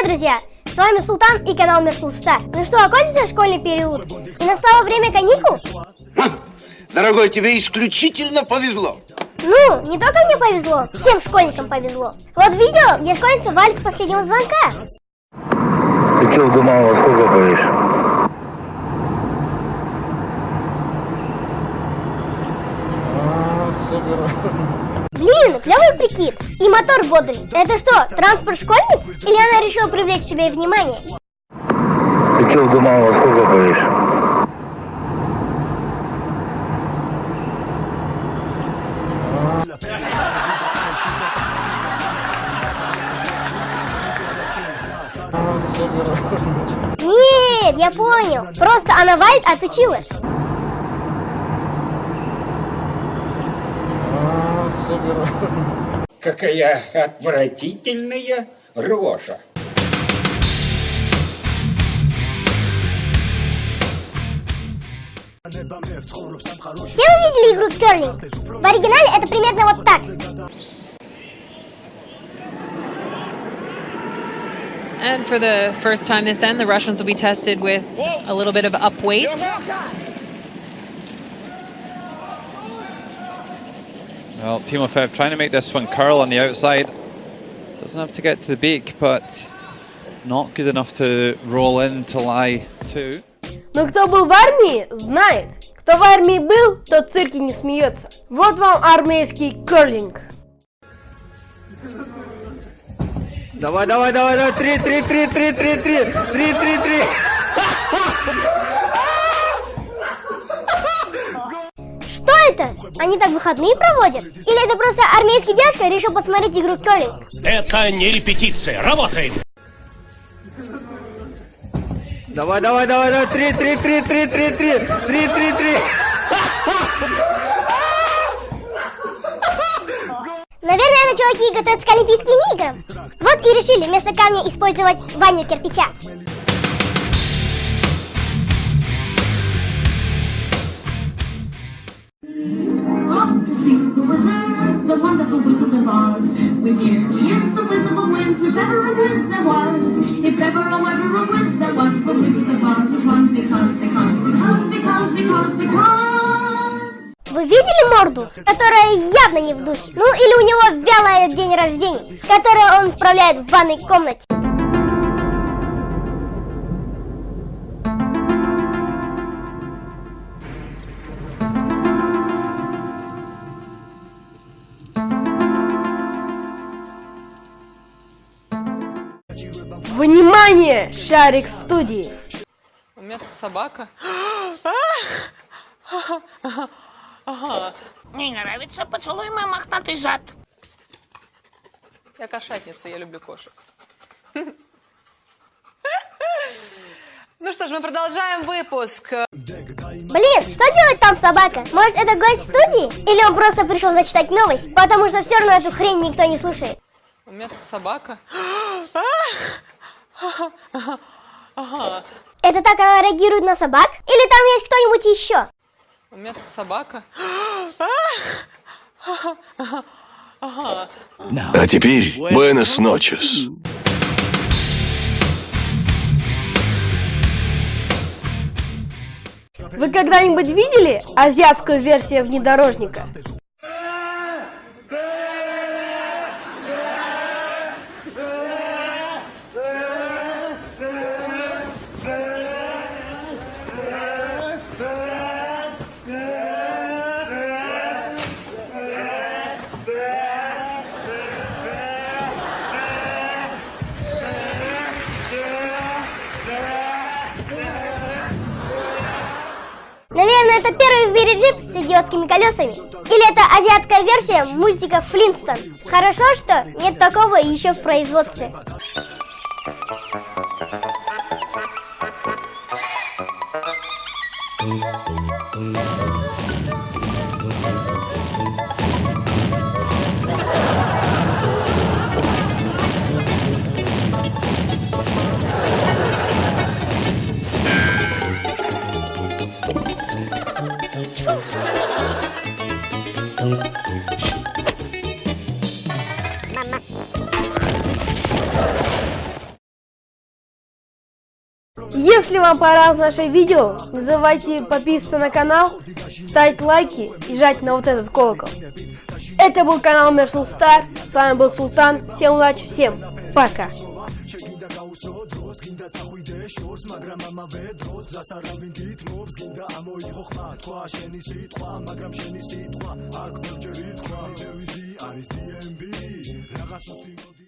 Привет, друзья! С вами Султан и канал Мерсул Стар. Ну что, окончился школьный период? И настало время каникул? Ха, Дорогой, тебе исключительно повезло. Ну, не только мне повезло, всем школьникам повезло. Вот видео, где школьница валит с последнего звонка. Ты что, думал, во сколько будешь? Блин, клевый прикид. И мотор бодрый. Это что, транспорт школьниц? Или она решила привлечь к себе внимание? Ты что, думал, во сколько будешь? Нет, я понял. Просто она валит, а ты чилишь. Какая отвратительная рожа. Все вы видели игру в керлинг? В оригинале это примерно вот так. And for the first time this end, the Russians will be tested with a little bit of up weight. Well, Timofev trying to make this one curl on the outside. Doesn't have to get to the beak, but not good enough to roll in to lie two. Но кто был в армии, знает. Кто в армии был, тот в цирке не смеется. Вот вам армейский керлинг. Давай, давай, давай, давай, три, три, три, три, три, три, три, три, три. Они так выходные проводят? Или это просто армейский дядька решил посмотреть игру в керлинг? Это не репетиция. Работаем. Давай, давай, давай, давай, три, три, три, три, три, три, три, три, три. Наверное, чуваки готовятся к Олимпийским играм. Вот и решили вместо камня использовать ванну кирпича. The wizard, the wonderful wizard of Oz. We're here, he is the wizard of Wiz, if ever a wiz there was. If ever, oh, ever a wiz there was, the wizard of Oz is one because, because, because, because, because, because. Вы видели морду, которая явно не в духе? Ну или у него вялое день рождения, которое он справляет в ванной комнате. Внимание, шарик студии. У меня тут собака. Ага, Не нравится? Поцелуй мой мохнатый зад. я кошатница, я люблю кошек. Ну что ж, мы продолжаем выпуск. Блин, что делать там собака? Может это гость студии? Или он просто пришел зачитать новость? Потому что все равно эту хрень никто не слушает. У меня тут собака. Ага, Это так она реагирует на собак? Или там есть кто-нибудь еще? у меня тут собака. А теперь Буэнос Ночес. Вы когда-нибудь видели азиатскую версию внедорожника? это первый велиджип с идиотскими колесами? Или это азиатская версия мультика Флинстон? Хорошо, что нет такого еще в производстве. Thank you. Если вам понравилось наше видео, не забывайте подписываться на канал, ставить лайки и жать на вот этот колокол. Это был канал Мерсул Стар, с вами был Султан, всем удачи, всем пока! მაგრამ ამავე დროს გასარავინ გითმობს გინდა ამოიღო ხმა თქვა შენი სიტყვა მაგრამ შენი სიტყვა აქ მერჯერი თქვა ვიზი არის DMB რაღაც უსტი მოდი